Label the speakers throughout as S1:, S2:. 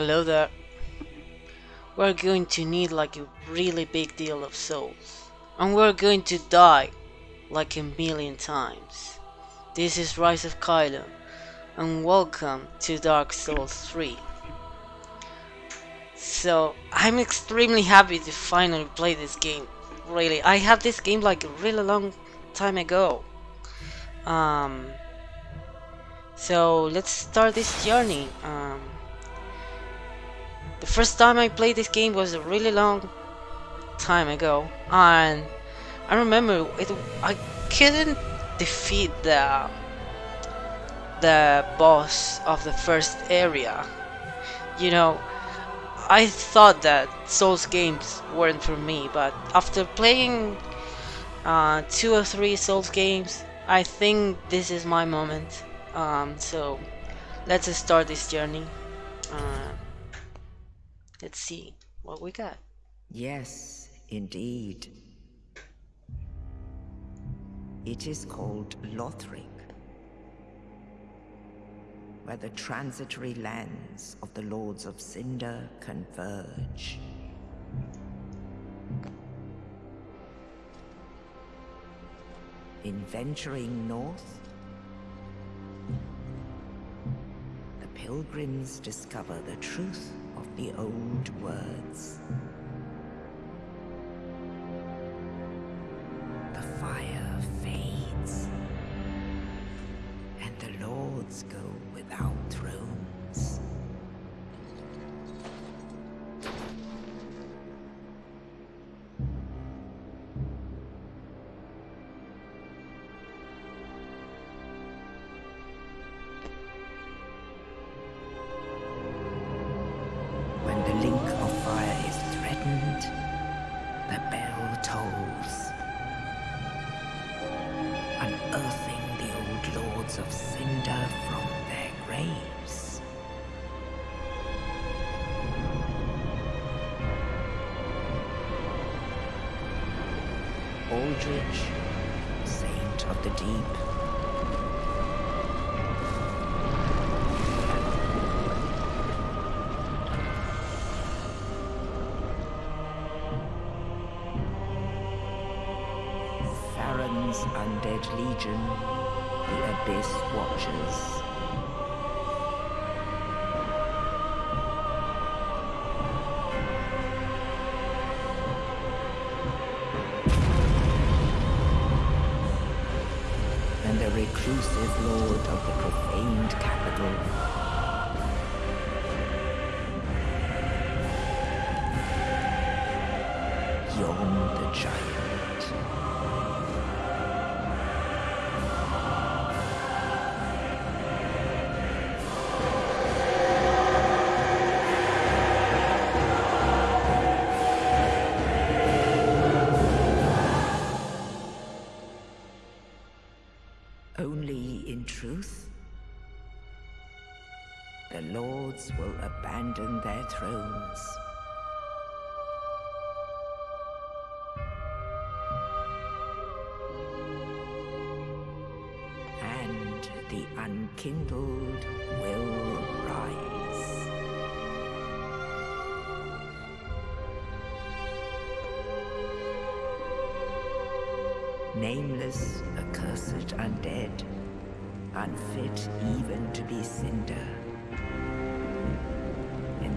S1: Hello there. We're going to need like a really big deal of souls. And we're going to die like a million times. This is Rise of Kylo, and welcome to Dark Souls 3. So, I'm extremely happy to finally play this game. Really, I had this game like a really long time ago. Um, so, let's start this journey. Um, the first time I played this game was a really long time ago, and I remember it. I couldn't defeat the the boss of the first area. You know, I thought that Souls games weren't for me, but after playing uh, two or three Souls games, I think this is my moment. Um, so let's start this journey. Uh, let's see what we got.
S2: Yes, indeed. It is called Lothric, where the transitory lands of the Lords of Cinder converge. In venturing north, pilgrims discover the truth of the old words. Reclusive lord of the profaned capital. Yhorm the giant. Thrones. And the unkindled will rise. Nameless, accursed undead, unfit even to be cinder.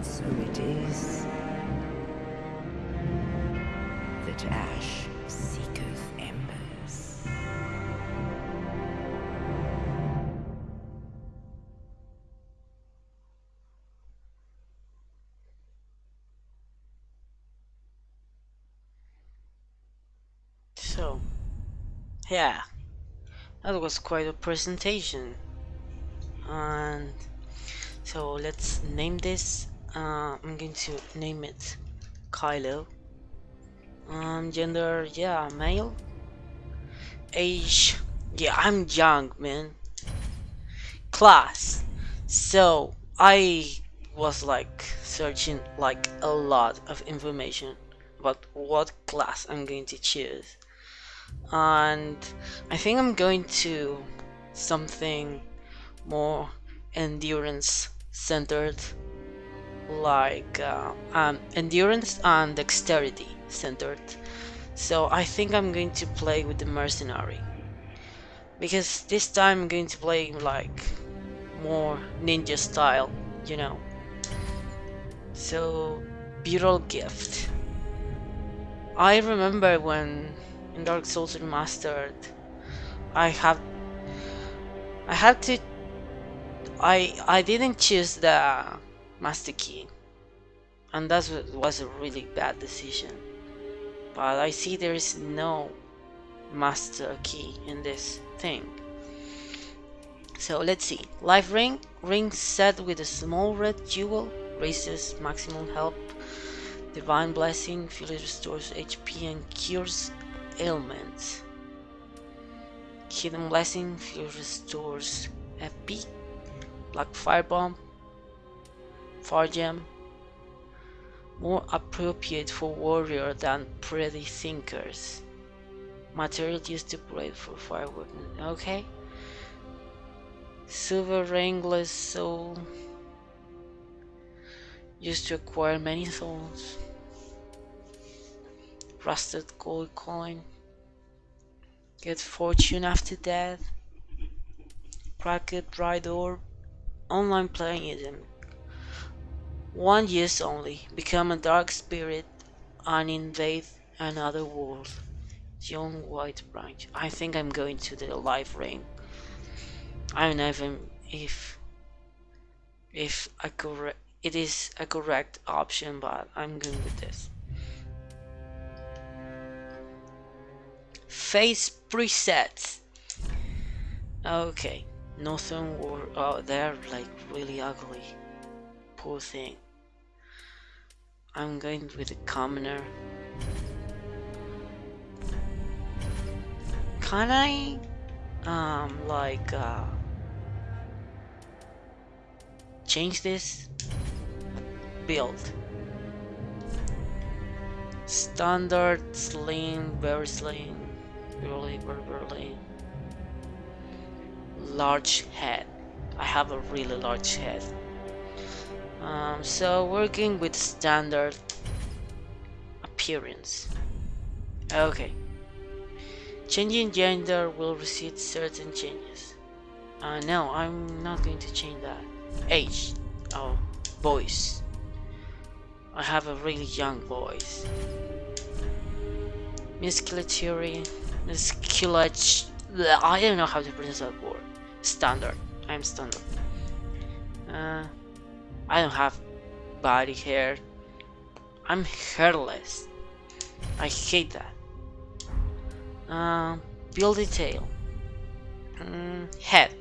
S2: So it is that ash seeketh embers.
S1: So, yeah, that was quite a presentation. And so let's name this. Uh, I'm going to name it Kylo. Um, gender, yeah, male. Age, yeah, I'm young, man. Class. So I was like searching like a lot of information about what class I'm going to choose and I think I'm going to something more endurance centered like uh, um, endurance and dexterity centered. So I think I'm going to play with the mercenary because this time I'm going to play like more ninja style, you know. So, Burial Gift. I remember when in Dark Souls Remastered, I have I had to I I didn't choose the master key, and that was a really bad decision. But I see there is no master key in this thing. So let's see. Life ring, ring set with a small red jewel, raises maximum health. Divine blessing, fully restores HP and cures ailments. Hidden blessing, fully restores FP. Black firebomb, fire gem. More appropriate for warrior than pretty thinkers. Material used to upgrade for fire weapon. Okay. Sovereignless Souvenir used to acquire many souls. Rusted gold coin. Get fortune after death. Cracked Red Eye Orb. Online playing item. One use only. Become a dark spirit and invade another world. Young white branch. I think I'm going to the life ring. I don't know if I'm, if if a correct it is a correct option, but I'm going with this. Face presets. Okay, nothing war. Oh, they're like really ugly. Poor thing. I'm going with the commoner. Can I, um, like, uh, change this? Build. Standard, slim, very slim, really, very, very large head. I have a really large head. Um, so working with standard appearance. Okay. Changing gender will receive certain changes. Uh, no, I'm not going to change that. Age. Oh, voice. I have a really young voice. Musculature. Musculature. I don't know how to pronounce that word. Standard. I'm standard. Uh, I don't have body hair. I'm hairless. I hate that. Uh, build detail. Mm, head.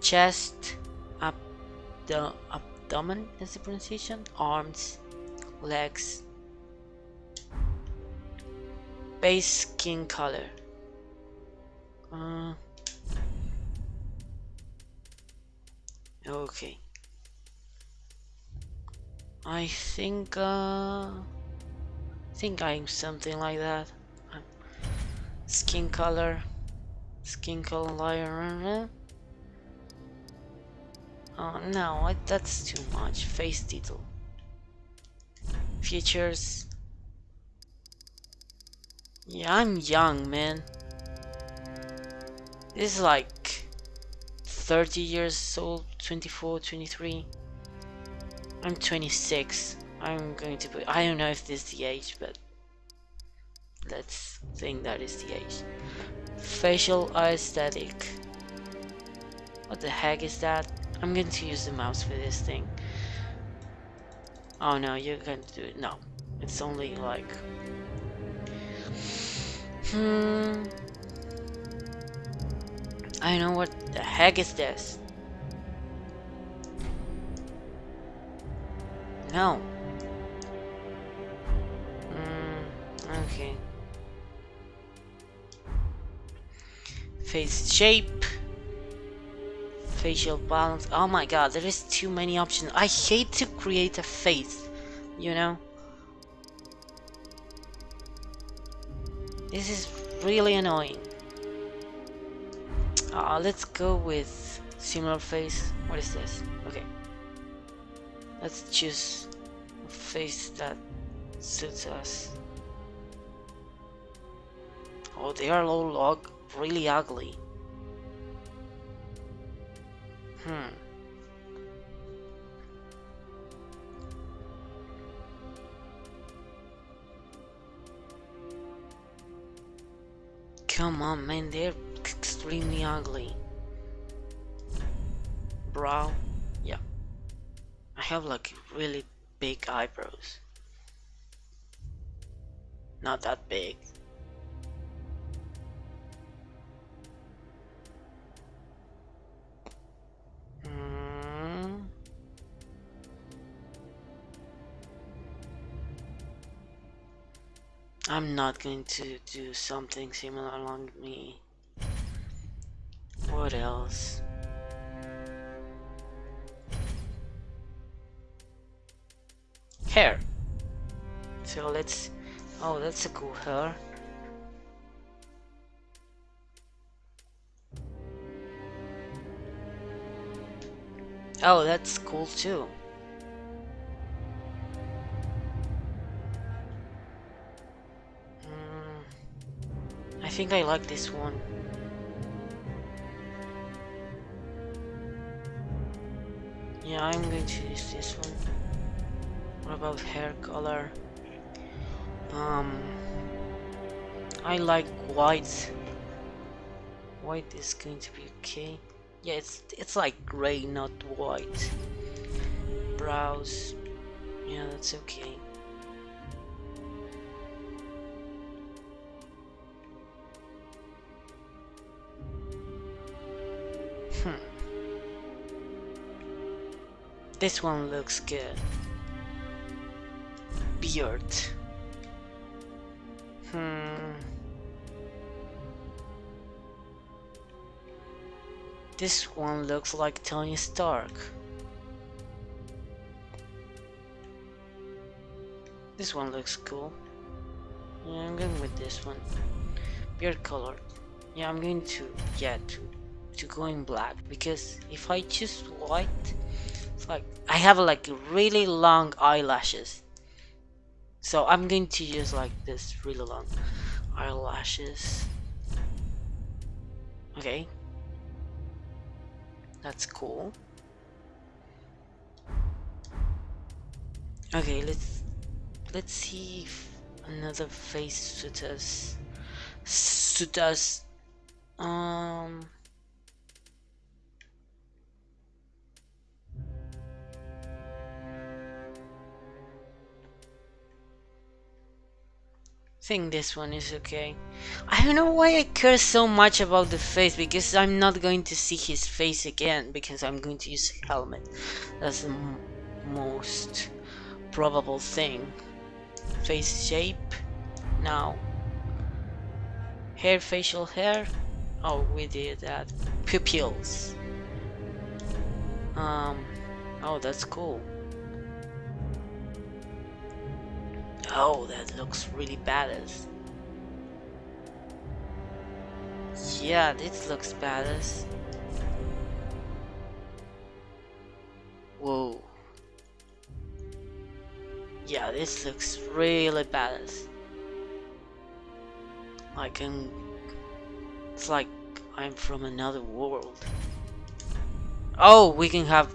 S1: Chest. Abdo abdomen is the pronunciation. Arms. Legs. Base skin color. Uh, okay. I think, uh, think I'm something like that. Skin color, skin color. Oh no, I, that's too much. Face detail. Features. Yeah, I'm young, man. This is like 30 years old, 24, 23. I'm 26. I'm going to put. I don't know if this is the age, but let's think that is the age. Facial aesthetic. What the heck is that? I'm going to use the mouse for this thing. Oh no, you're going to do it. No, it's only like. Hmm. I don't know what the heck is this. No. Mm, okay. Face shape. Facial balance. Oh my god, there is too many options. I hate to create a face, you know? This is really annoying. Uh, let's go with similar face. What is this? Okay. Let's choose face that suits us. Oh, they are all really ugly. Hmm. Come on, man, they're extremely ugly. Brow, yeah. I have like really big eyebrows. Not that big. Hmm. I'm not going to do something similar along me. What else? Hair. So let's... Oh, that's a cool hair. Oh, that's cool too. Mm, I think I like this one. Yeah, I'm going to use this one. About hair color? Um, I like white. White is going to be okay. Yeah, it's it's like gray, not white. Brows. Yeah, that's okay. Hmm. This one looks good. Beard. Hmm. This one looks like Tony Stark. This one looks cool. Yeah, I'm going with this one. Beard color. Yeah, I'm going to, yeah, to, to go in black. Because if I choose white, it's like, I have like really long eyelashes. So I'm going to use like this really long eyelashes. Okay, that's cool. Okay, let's let's see if another face suits us. Suit us. Um. Think this one is okay. I don't know why I care so much about the face because I'm not going to see his face again because I'm going to use helmet. That's the most probable thing. Face shape. Now. Hair, facial hair. Oh, we did that. Pupils. Um. Oh, that's cool. Oh, that looks really badass. Yeah, this looks badass. Whoa. Yeah, this looks really badass. I can... It's like I'm from another world. Oh, we can have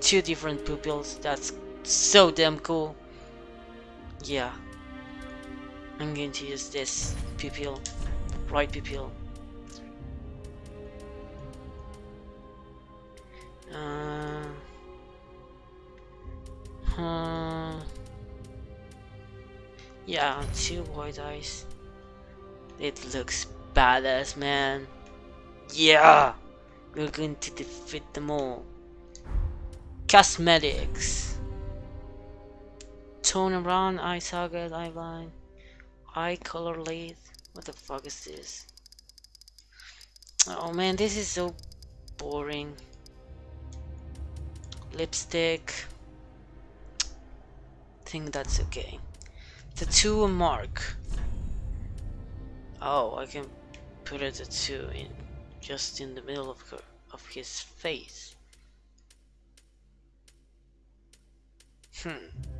S1: two different pupils. That's so damn cool. Yeah. I'm going to use this pupil, right pupil. Uh, huh. Yeah, two white eyes. It looks badass, man. Yeah! We're going to defeat them all. Cosmetics tone around eye socket, eye line, eye color lead. What the fuck is this? Oh man, this is so boring. Lipstick. think that's okay. Tattoo mark. Oh, I can put a tattoo in just in the middle of her of his face. Hmm.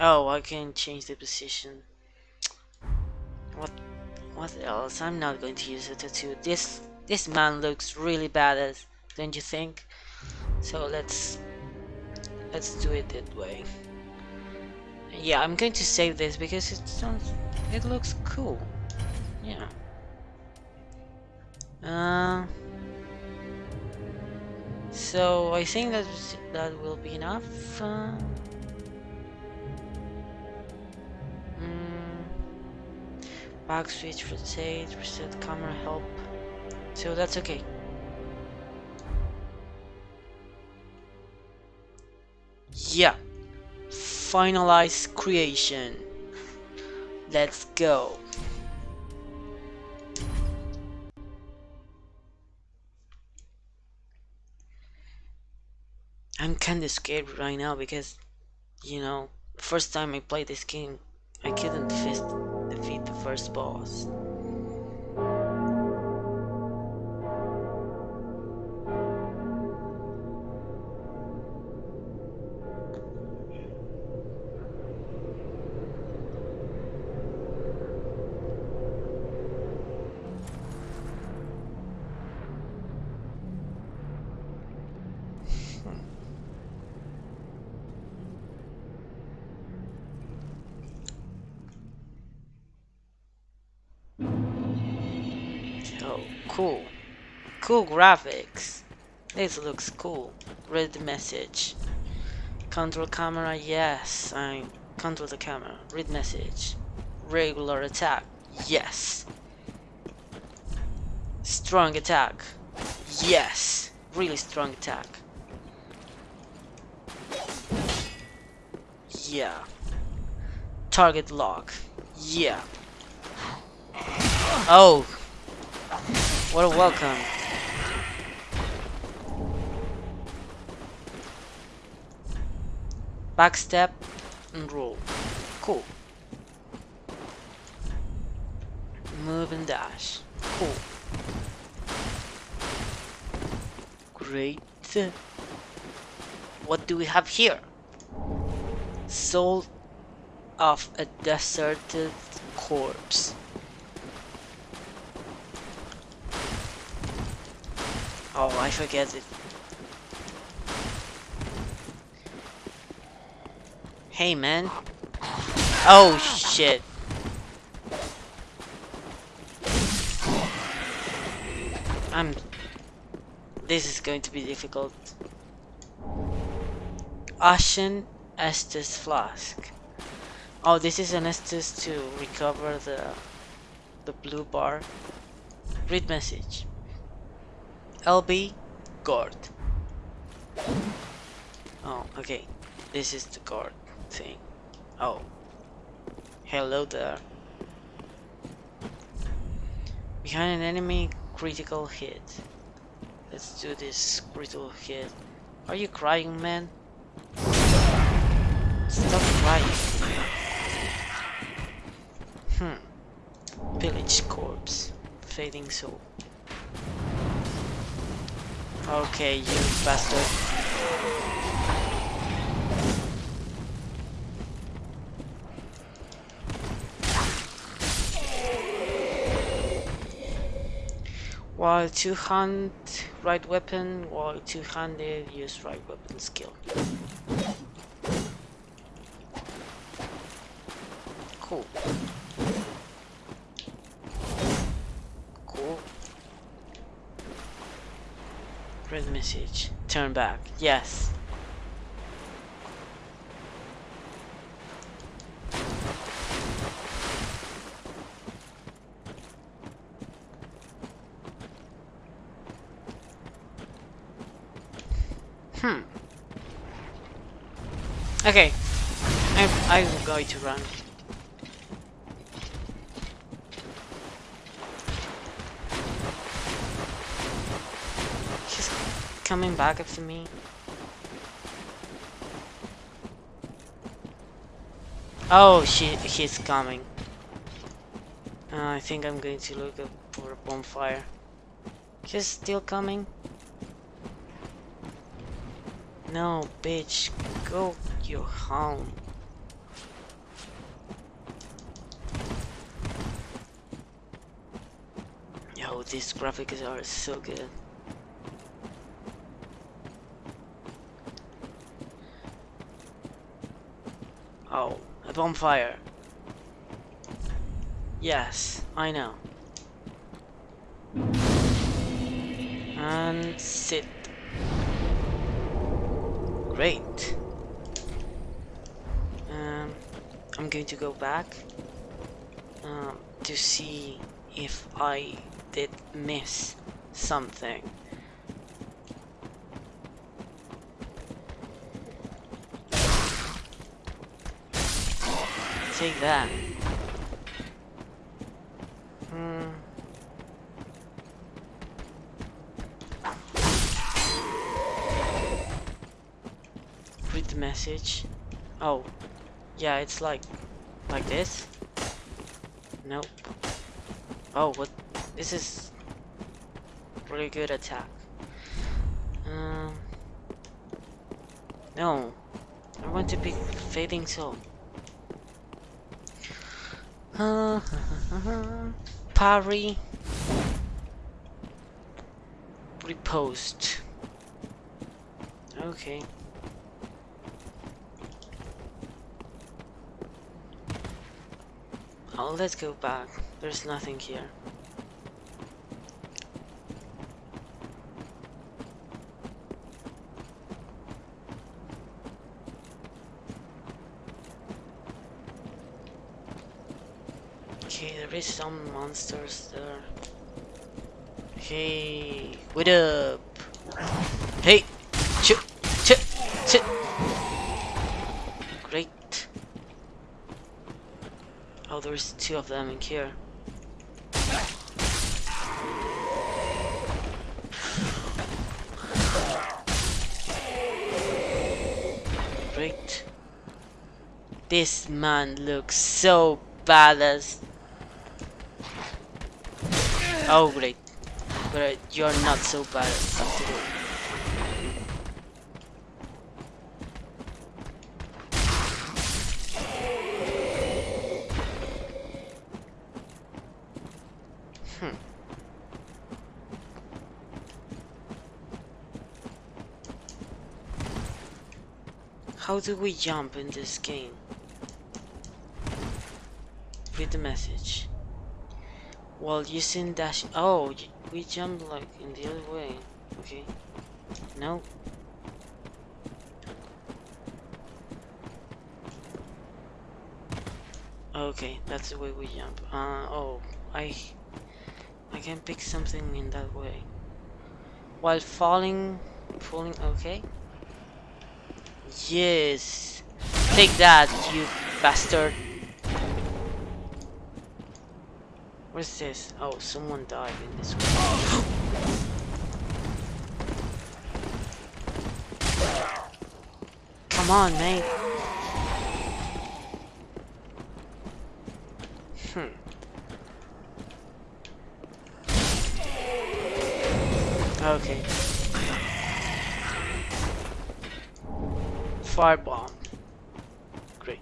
S1: Oh, I can change the position. What what else? I'm not going to use a tattoo. This this man looks really badass, don't you think? So let's let's do it that way. Yeah, I'm going to save this because it sounds it looks cool. Yeah. Uh, so I think that that will be enough. Uh, back switch, rotate, reset camera help. So that's okay. Yeah. Finalize creation. Let's go. I'm kinda scared right now because, you know, first time I played this game, I couldn't the first boss. Cool graphics. This looks cool. Read the message. Control camera, yes. I control the camera. Read message. Regular attack, yes. Strong attack, yes. Really strong attack. Yeah. Target lock, yeah. Oh, what a welcome. Backstep and roll. Cool. Move and dash. Cool. Great. What do we have here? Soul of a deserted corpse. Oh, I forget it. Hey, man. Oh, shit. I'm... This is going to be difficult. Ashen Estus Flask. Oh, this is an Estus to recover the the blue bar. Read message. LB guard. Oh, okay. This is the guard thing. Oh. Hello there. Behind an enemy critical hit. Let's do this critical hit. Are you crying, man? Stop crying. Hmm. Village corpse. Fading soul. Okay, you bastard. While two-hand right weapon, while two-handed use right weapon skill. Cool. Cool. Red message. Turn back. Yes. Okay. I'm, I'm going to run. He's coming back after me. Oh, she, he's coming. Uh, I think I'm going to look up for a bonfire. He's still coming. No, bitch, go your home. Yo, these graphics are so good. Oh, a bonfire. Yes, I know. And sit. Great. Um, I'm going to go back um, to see if I did miss something. Take that. Hmm. Read the message. Oh, yeah, it's like, like this. Nope. Oh, what? This is really good attack. Um. No, I want to be fading soul. Uh, Parry. Riposte. Okay. Oh, let's go back. There's nothing here. Okay, there is some monsters there. Hey, what up? Hey, ch ch ch. Great. There's two of them in here. Great. This man looks so badass. Oh great. But uh, you're not so badass How do we jump in this game? Read the message. While using dash. Oh, we jump like in the other way. Okay. No. Okay, that's the way we jump. Uh oh, I I can pick something in that way. While falling, falling. Okay. Yes. Take that, you bastard. What's this? Oh, someone died in this one. Come on, mate. Firebomb. Great.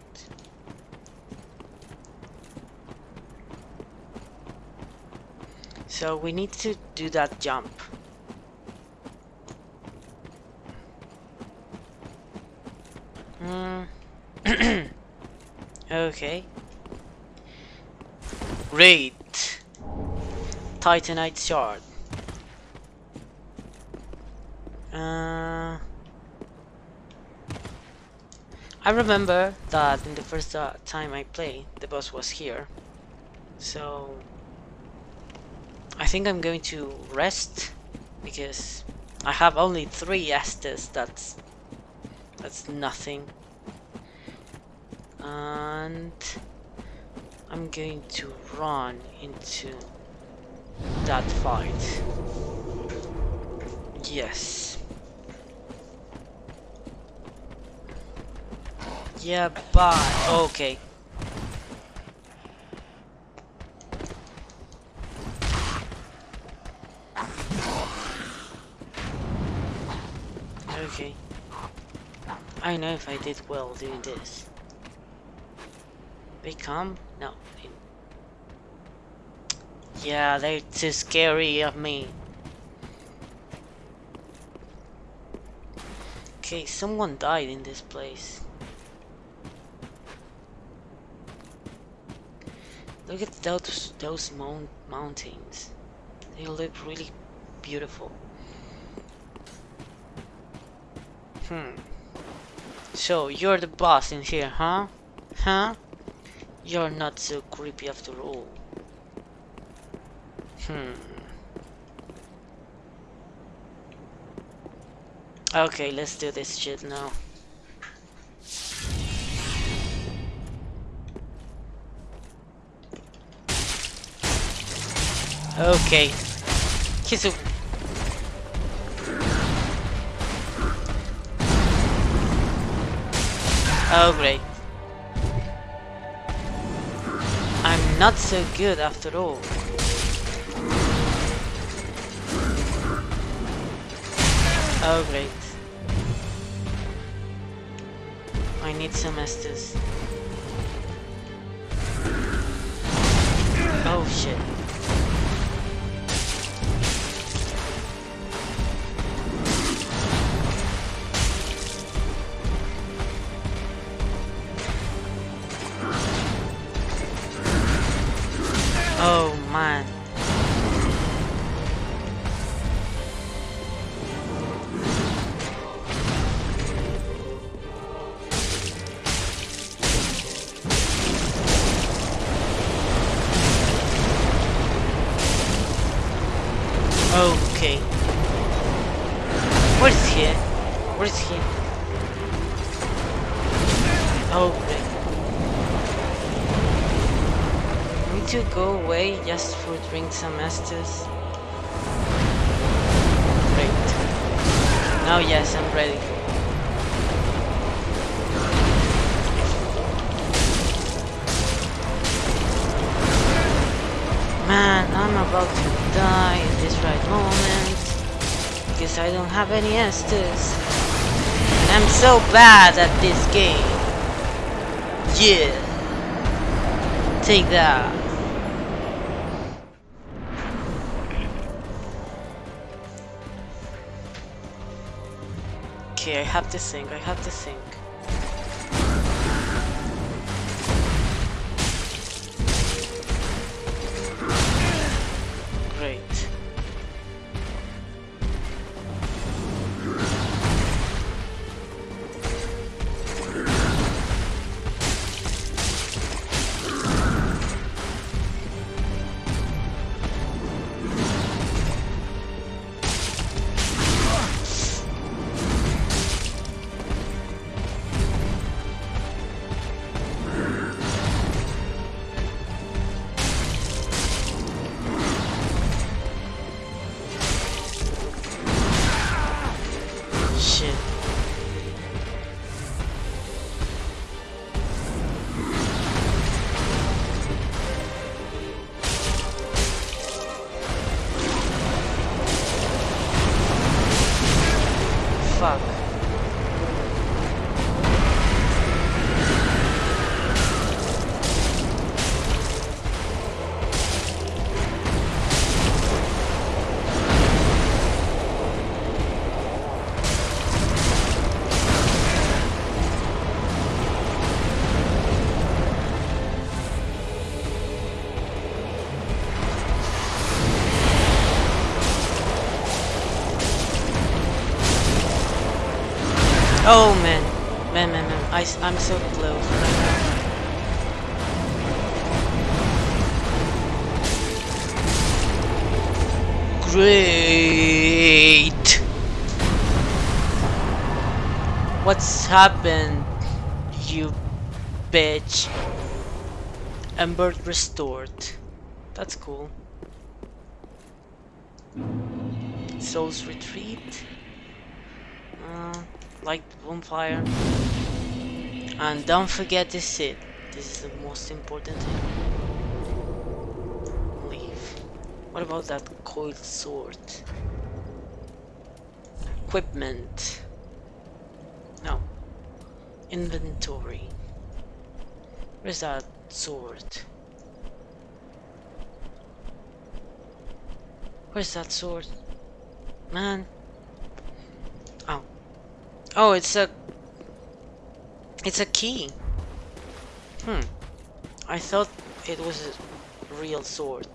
S1: So we need to do that jump. Hmm. okay. Great. Titanite shard. Uh, I remember that in the first uh, time I played, the boss was here. So I think I'm going to rest because I have only three Estus. That's that's nothing. And I'm going to run into that fight. Yes. Yeah, bye. Okay. Okay. I know if I did well doing this. They come? No. Yeah, they're too scary of me. Okay, someone died in this place. Look at those those mount mountains. They look really beautiful. Hmm. So you're the boss in here, huh? Huh? You're not so creepy after all. Hmm. Okay, let's do this shit now. Okay. Kisu. Oh great. I'm not so good after all. Oh great. I need some Estus. Oh shit. Some Estus. Great. Now yes, I'm ready. Man, I'm about to die at this right moment. Because I don't have any Estus. I'm so bad at this game. Yeah. Take that. Have to think, I have to think. I, am so close. Great! What's happened, you bitch? Ember restored. That's cool. Souls retreat. Uh, light bonfire. And don't forget the sit. This is the most important thing. Leave. What about that coiled sword? Equipment. No. Inventory. Where's that sword? Where's that sword? Man. Oh. Oh, it's a... It's a key. Hmm. I thought it was a real sword.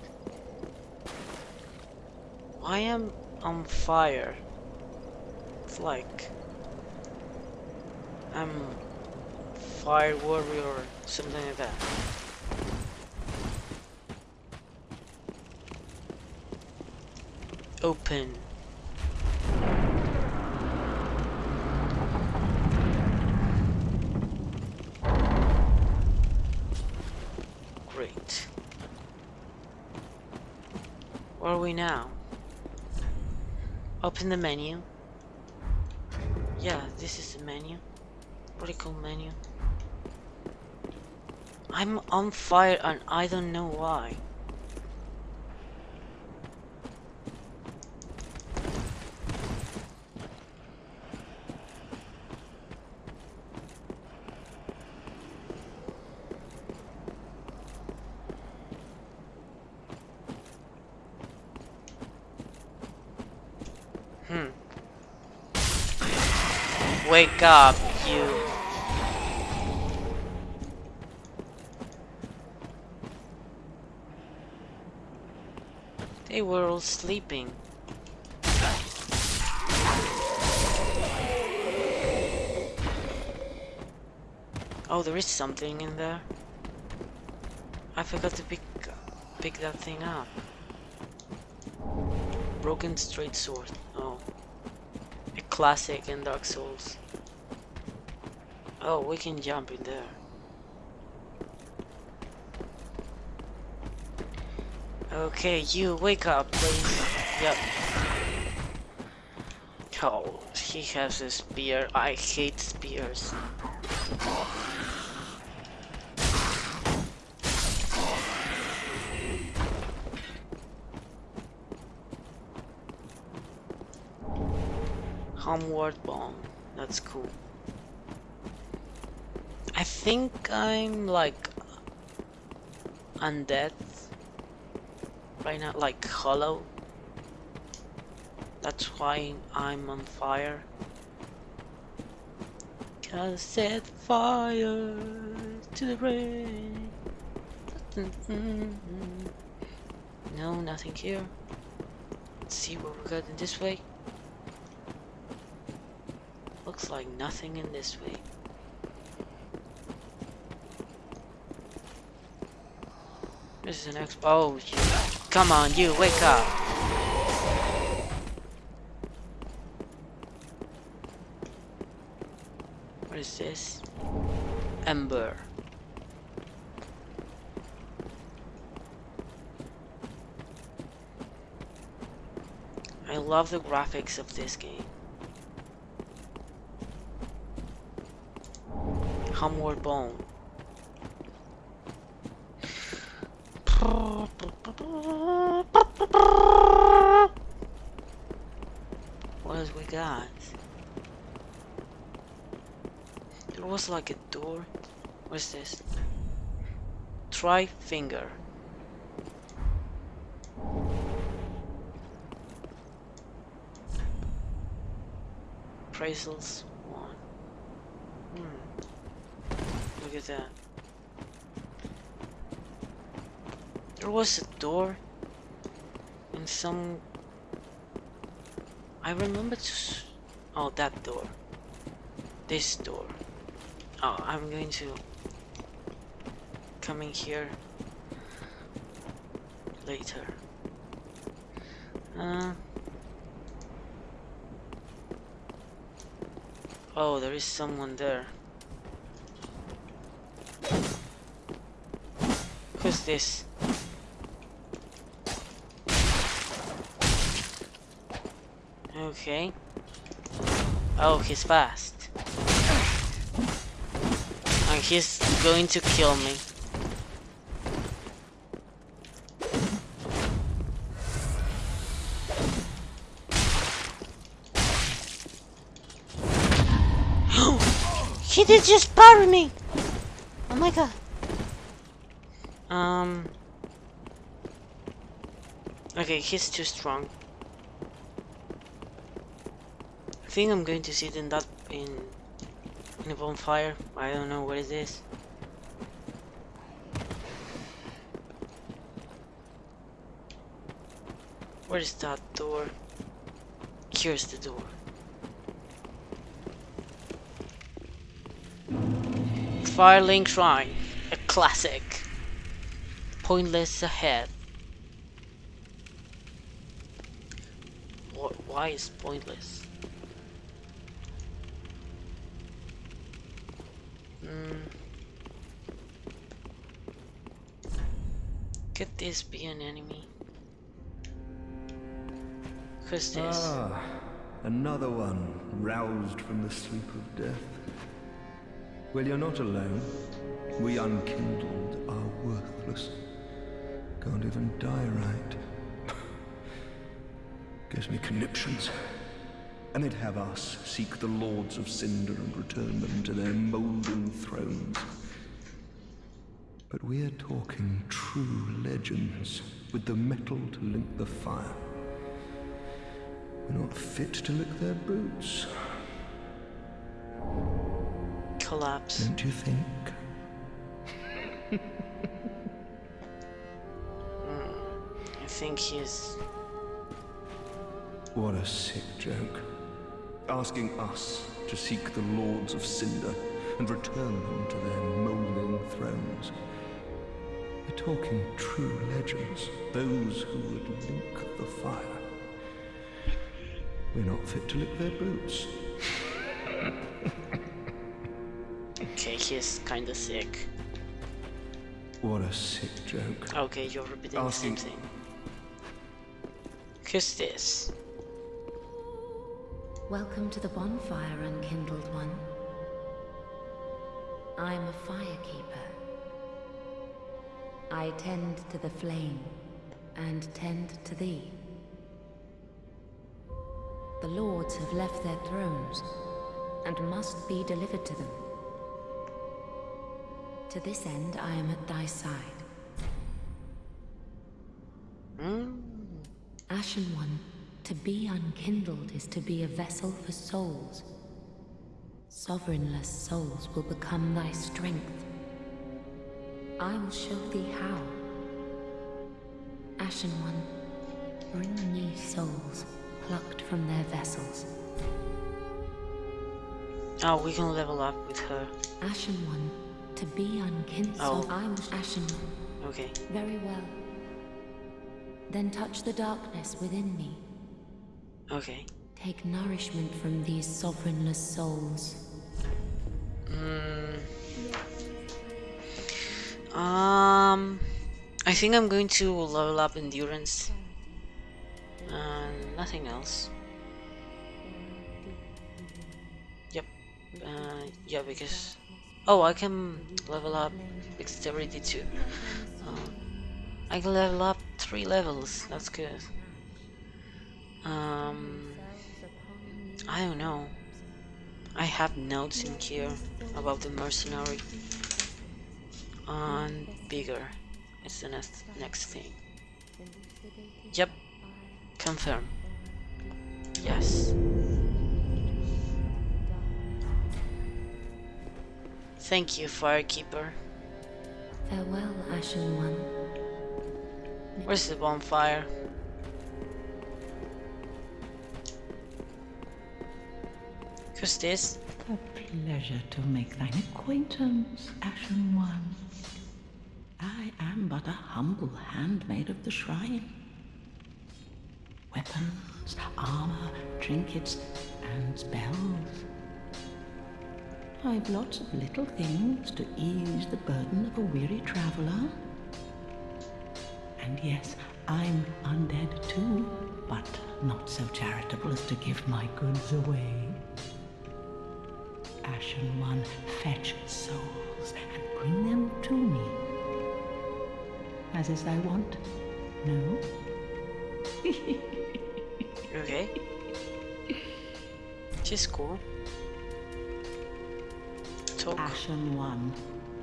S1: I am on fire. It's like... I'm fire warrior or something like that. Open. Great. Where are we now? Open the menu. Yeah, this is the menu. Pretty cool menu. I'm on fire and I don't know why. Wake up, you. They were all sleeping. Oh, there is something in there. I forgot to pick pick that thing up. Broken straight sword. Oh. A classic in Dark Souls. Oh, we can jump in there. Okay, you wake up, please. Yep. Oh, he has a spear. I hate spears. Homeward Bone. That's cool. I think I'm like undead right now, like hollow. That's why I'm on fire. Cause set fire to the rain. No, nothing here. Let's see what we got in this way. Looks like nothing in this way. This is an exp- Oh. Come on, you, wake up! What is this? Ember. I love the graphics of this game. Homeward Bone. What else we got? There was like a door. What's this? Try finger. Appraisals one. Hmm. Look at that. There was a door in some. I remember to. Oh, that door. This door. Oh, I'm going to come in here later. Uh. Oh, there is someone there. Who's this? Okay. Oh, he's fast. He's going to kill me. He did just parry me! Oh my god. Um. Okay, he's too strong. I think I'm going to sit in that in in a bonfire. I don't know what is this. Where is that door? Here's the door. Firelink Shrine, a classic. Pointless ahead. What? Why is pointless? This be an enemy? Who's this?
S3: Ah, another one roused from the sleep of death. Well, you're not alone. We unkindled are worthless. Can't even die right. Gives me conniptions. And they'd have us seek the lords of Cinder and return them to their moulding thrones. But we're talking true legends, with the mettle to link the fire. We're not fit to lick their boots,
S1: Collapse.
S3: don't you think? Hmm.
S1: I think he's.
S3: What a sick joke. Asking us to seek the lords of Cinder and return them to their moulding thrones. We're talking true legends, those who would link the fire. We're not fit to lick their boots.
S1: Okay, he's kinda sick.
S3: What a sick joke.
S1: Okay, you're repeating the same thing. Who's this?
S4: Welcome to the bonfire, unkindled one. I'm a firekeeper. I tend to the flame and tend to thee. The lords have left their thrones and must be delivered to them. To this end, I am at thy side.
S1: Hmm?
S4: Ashen One, to be unkindled is to be a vessel for souls. Sovereignless souls will become thy strength. I will show thee how. Ashen One, bring me souls plucked from their vessels.
S1: Oh, we can level up with her.
S4: Ashen One, to be unkindled.
S1: Oh.
S4: I will Ashen One.
S1: Okay.
S4: Very well. Then touch the darkness within me.
S1: Okay.
S4: Take nourishment from these sovereignless souls.
S1: Mm. Um, I think I'm going to level up endurance. And nothing else. Yep. Uh, yeah, because oh, I can level up dexterity too. Um, I can level up three levels. That's good. Um, I don't know. I have notes in here about the mercenary. And bigger. It's the next next thing. Yep. Confirm. Yes. Thank you, Firekeeper.
S4: Farewell, Ashen One.
S1: Where's the bonfire? Who's?
S5: A pleasure to make thine acquaintance, Ashen One. I am but a humble handmaid of the shrine. Weapons, armor, trinkets, and spells. I've lots of little things to ease the burden of a weary traveler. And yes, I'm undead too, but not so charitable as to give my goods away. Ashen One, fetch souls and bring them to me. As is thy wont? No?
S1: Okay. She's cool. talk.
S5: Ashen One,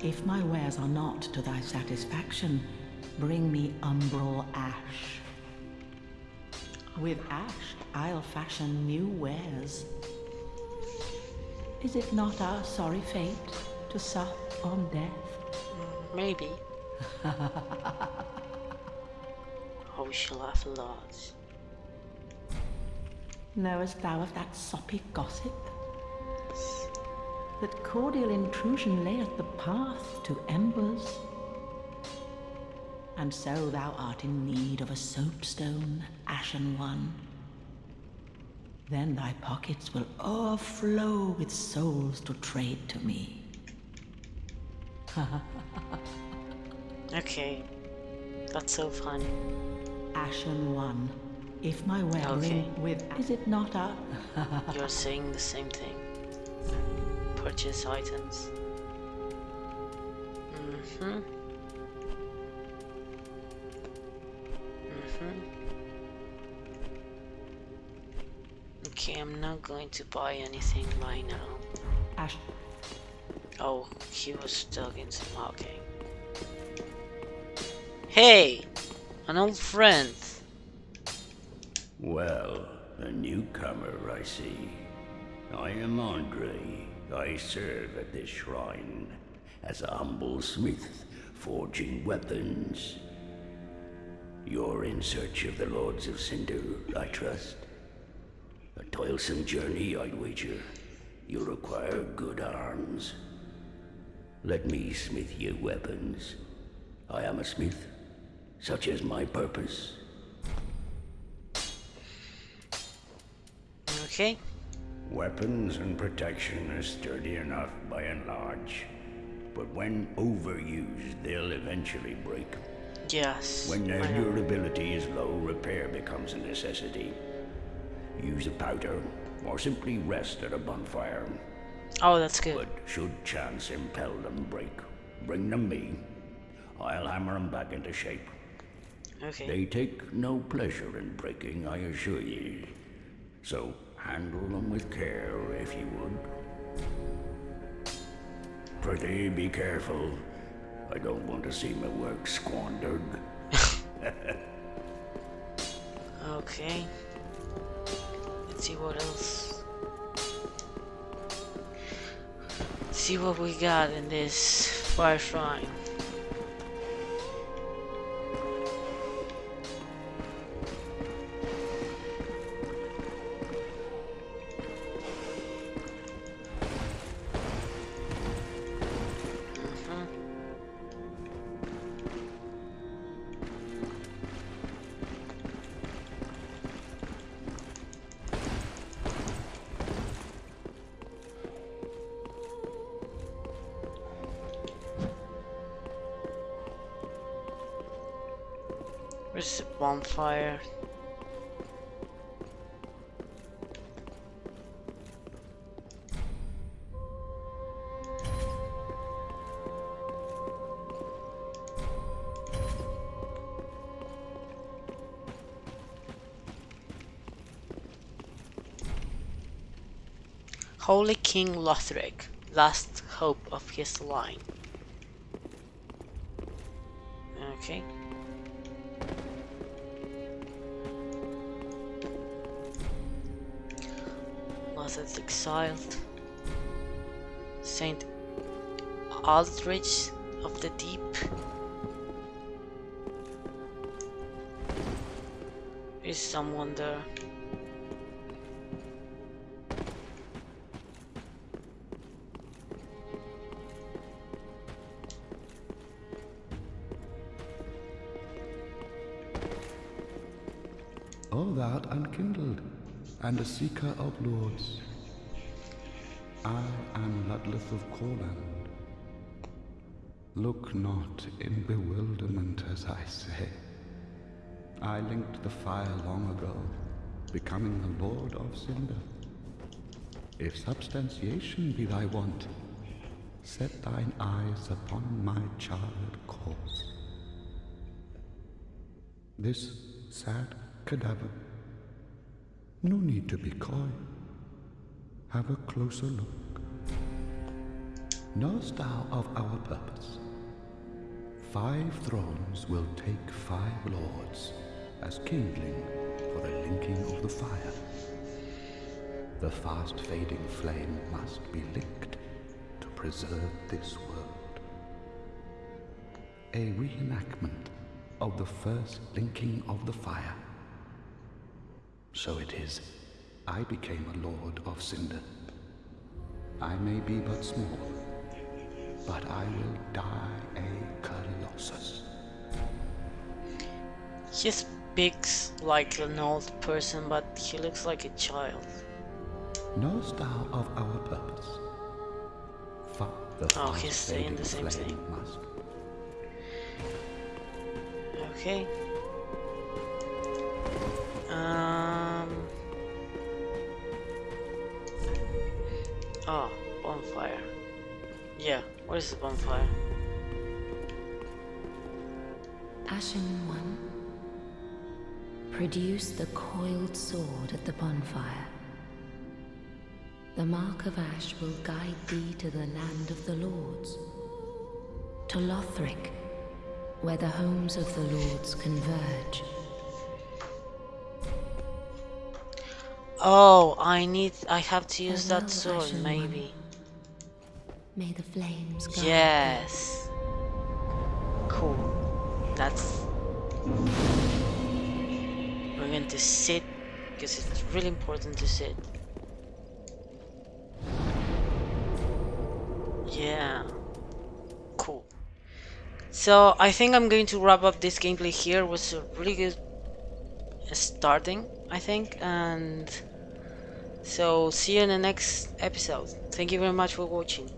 S5: if my wares are not to thy satisfaction, bring me umbral ash. With ash, I'll fashion new wares. Is it not our sorry fate to sup on death?
S1: Maybe. oh, we shall laugh a lot.
S5: Knowest thou of that soppy gossip? That cordial intrusion layeth the path to embers. And so thou art in need of a soapstone, ashen one. Then thy pockets will overflow with souls to trade to me.
S1: Okay. That's so funny.
S5: Ashen one, if my wearing
S1: Okay.
S5: with is it not a
S1: You're saying the same thing. Purchase items. Mm-hmm. Mm-hmm. Okay, I'm not going to buy anything right now.
S5: ash?
S1: Oh, he was stuck in some okay. Hey! An old friend!
S6: Well, a newcomer, I see. I am Andre. I serve at this shrine as a humble smith, forging weapons. You're in search of the Lords of Cinder, I trust. Toilsome journey, I'd wager. You'll require good arms. Let me smith you weapons. I am a smith, such is my purpose.
S1: Okay?
S6: Weapons and protection are sturdy enough by and large, but when overused, they'll eventually break.
S1: Yes.
S6: When their durability is low, repair becomes a necessity. Use a powder, or simply rest at a bonfire.
S1: Oh, that's good.
S6: But should chance impel them break, bring them me. I'll hammer them back into shape.
S1: Okay.
S6: They take no pleasure in breaking, I assure ye. So handle them with care, if you would. Pretty be careful. I don't want to see my work squandered.
S1: Okay. See what else. See what we got in this fire shrine. Holy King Lothric, last hope of his line. Okay. Lothric exiled. Saint Aldrich of the Deep. Is someone there?
S7: And a seeker of lords. I am Ludleth of Courland. Look not in bewilderment as I say. I linked the fire long ago, becoming the Lord of Cinder. If substantiation be thy want, set thine eyes upon my charred course. This sad cadaver. No need to be coy. Have a closer look. Knowest thou of our purpose? Five thrones will take five lords as kindling for the linking of the fire. The fast fading flame must be linked to preserve this world. A reenactment of the first linking of the fire. So it is, I became a lord of Cinder. I may be but small, but I will die a colossus.
S1: He speaks like an old person, but he looks like a child.
S7: Knowest thou of our purpose? Fa- the
S1: Oh, he's saying the same thing.
S7: Must
S1: Okay. Um. Oh, bonfire. Yeah, what is the bonfire?
S4: Ashen One, produce the coiled sword at the bonfire. The mark of ash will guide thee to the land of the lords, to Lothric, where the homes of the lords converge.
S1: Oh, I need. I have to use that sword, maybe.
S4: May the flames thee.
S1: Yes. Cool. That's. We're going to sit because it's really important to sit. Yeah. Cool. So I think I'm going to wrap up this gameplay here. It was a really good uh, starting, I think, and so see you in the next episode. Thank you very much for watching.